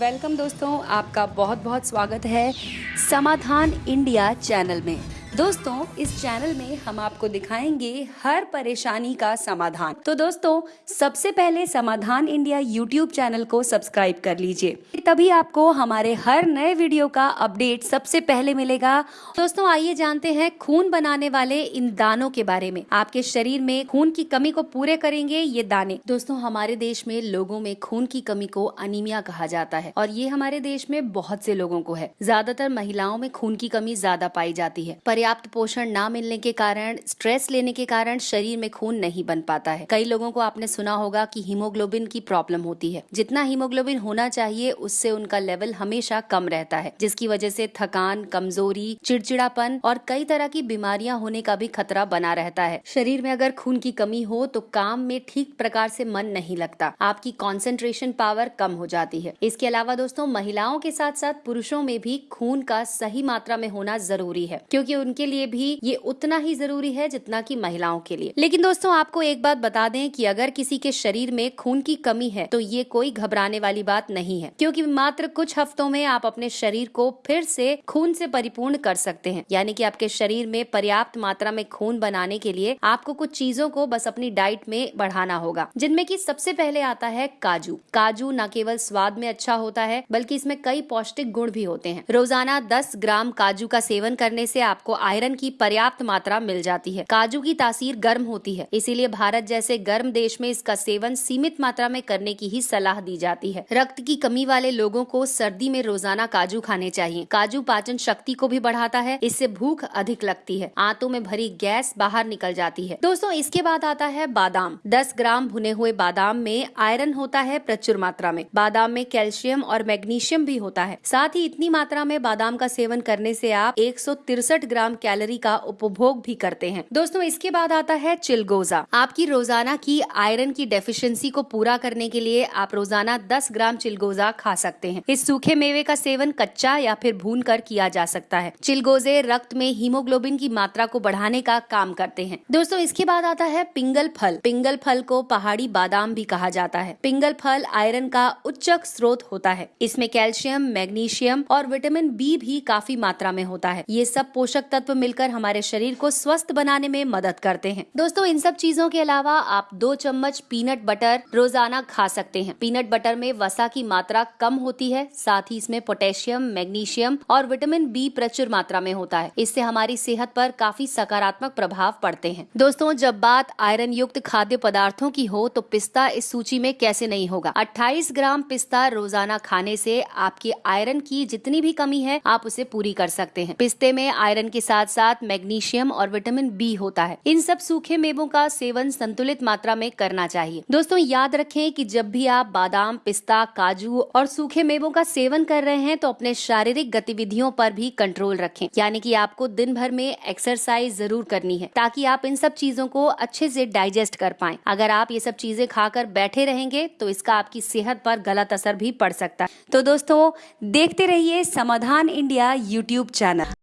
Welcome दोस्तों आपका बहुत बहुत स्वागत है समाधान इंडिया चैनल में। दोस्तों, इस चैनल में हम आपको दिखाएँगे हर परेशानी का समाधान। तो दोस्तों, सबसे पहले समाधान इंडिया यूट्यूब चैनल को सब्सक्राइब कर लीजिए। तभी आपको हमारे हर नए वीडियो का अपडेट सबसे पहले मिलेगा। दोस्तों, आइए जानते हैं खून बनाने वाले इन दानों के बारे में। आपके शरीर में खून की कमी को पूरे करेंगे ये दाने। दोस्तों, हमारे देश में लोगों में खून की कमी को अनिमिया कहा जाता है और ये हमारे देश में बहुत से लोगों को है। ज़्यादातर महिलाओं में खून की कमी ज़्यादा पाई जाती है। पर्याप्त पोषण ना मिलने के कारण स्ट्रेस लेने के कारण शरीर में खून नहीं बन पाता है। कई लोगों को आपने सुना होगा कि हीमोग्लोबिन की प्रॉब्लम होती है। जितना हीमोग्लोबिन होना चाहिए, उससे उनका लेवल हमेशा कम रहता है, जिसकी वजह से थकान, कमज़ोरी, चिड़चिड़ापन और कई तरह की बीमारियाँ होने का भी खतरा बना रहता है। शरीर में अगर खून की कमी हो तो काम में ठीक प्रकार से मन नहीं लगता। आपकी कॉन्सेंट्रेशन पावर कम हो जाती है। इसके अलावा दोस्तों, महिलाओं के साथ साथ पुरुषों में भी खून का सही मात्रा में होना ज़रूरी है, क्योंकि उनके लिए भी ये उतना ही ज़रूरी है जितना कि महिलाओं के लिए। लेकिन दोस्तों, आपको एक बात बता दें कि अगर किसी के शरीर में खून की कमी है तो ये कोई घबराने वाली बात नहीं है। क्योंकि मात्र कुछ हफ्तों में आप अपने शरीर को फिर से खून से परिपूर्ण कर सकते हैं। यानी कि आपके शरीर में पर्याप्त मात्रा में खून बनाने के लिए आपको कुछ चीज़ों को बस अपनी डाइट में बढ़ाना होगा, जिनमें की सबसे पहले आता है काजू। काजू न केवल स्वाद में अच्छा होता है, बल्कि इसमें कई पौष्टिक गुण भी होते हैं। रोज़ाना 10 ग्राम काजू का सेवन करने से आपको आयरन की पर्याप्त मात्रा मिल जाती है। काजू की तासीर गर्म होती है। इसीलिए भारत जैसे गर्म देश में इसका सेवन सीमित मात्रा में करने की ही सलाह दी जाती है। रक्त की कमी वाले लोगों को सर्दी में रोज़ाना काजू खाने चाहिए। काजू पाचन शक्ति को भी बढ़ाता है। इससे भूख अधिक लगती है। आंतों में भरी गैस बाहर निकल जाती है। दोस्तों, इसके बाद आता है बादाम। दस ग्राम भुने हुए बादाम में आयरन होता है प्रचुर मात्रा में। बादाम में कैल्शियम और मैग्नीशियम भी होता है। साथ ही इतनी मात्रा में बादाम का सेवन करने से आप एक ग्राम कैलोरी का उपभोग भी करते हैं। दोस्तों, इसके बाद आता है चिलगोजा। आपकी रोज़ाना की आयरन की डेफिशिएंसी को पूरा करने के लिए आप रोज़ाना 10 ग्राम चिलगोजा खा सकते हैं। इस सूखे मेवे का सेवन कच्चा या फिर भून कर किया जा सकता है। चिलगोजे रक्त में हीमोग्लोबिन की मात्रा को बढ़ाने का काम करते हैं। दोस्तों, इसके बाद आता है पिंगल फल। पिंगल फल को पहाड़ी बादाम भी कहा जाता है। पिंगल फल आयरन का उच्च स्रोत होता है। इसमें कैल्शियम, मैग्नीशियम और विटामिन बी भी काफ़ी मात्रा में होता है। ये सब पोषक तत्व मिलकर हमारे शरीर को स्वस्थ बनाने में मदद करते हैं। दोस्तों, इन सब चीज़ों के अलावा आप दो चम्मच पीनट बटर रोज़ाना खा सकते हैं। पीनट बटर में वसा की मात्रा कम होती है, साथ ही इसमें पोटेशियम मैग्नीशियम और विटामिन बी प्रचुर मात्रा में होता है। इससे हमारी सेहत पर काफ़ी सकारात्मक प्रभाव पड़ते हैं। दोस्तों, जब बात आयरन युक्त खाद्य पदार्थों की हो तो पिस्ता इस सूची में कैसे नहीं होगा? 28 ग्राम पिस्ता रोज़ाना खाने से आपकी आयरन की जितनी भी कमी है, आप उसे पूरी कर सकते हैं। पिस्ते में आयरन के साथ साथ मैग्नीशियम और विटामिन बी होता है। इन सब सूखे मेवों का सेवन संतुलित मात्रा में करना चाहिए। दोस्तों, याद रखें कि जब भी आप बादाम, पिस्ता, काजू और सूखे मेवों का सेवन कर रहे हैं तो अपने शारीरिक गतिविधियों पर भी कंट्रोल रखें। यानी कि आपको दिन भर में एक्सरसाइज ज़रूर करनी है, ताकि आप इन सब चीज़ों को अच्छे से डाइजेस्ट कर पाए। अगर आप ये सब चीज़ें खाकर बैठे रहेंगे तो इसका आपकी सेहत पर गलत असर भी पड़ सकता है। तो दोस्तों, देखते रहिए समाधान इंडिया यूट्यूब चैनल।